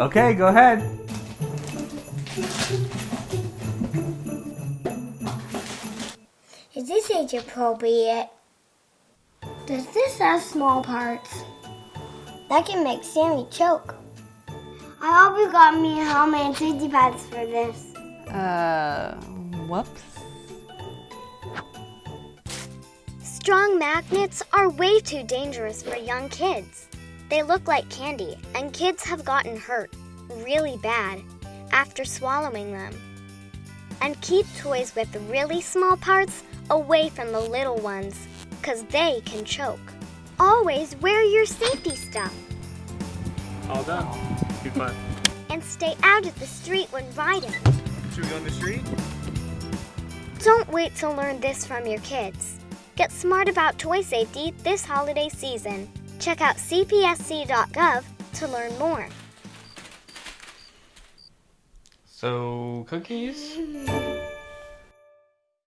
Okay, go ahead. Is this age appropriate? Does this have small parts? That can make Sammy choke. I hope you got me a helmet and safety pads for this. Uh, whoops. Strong magnets are way too dangerous for young kids. They look like candy, and kids have gotten hurt really bad after swallowing them. And keep toys with really small parts away from the little ones, because they can choke. Always wear your safety stuff All done. Good fun. and stay out of the street when riding. Should we go on the street? Don't wait to learn this from your kids. Get smart about toy safety this holiday season. Check out cpsc.gov to learn more. So, cookies?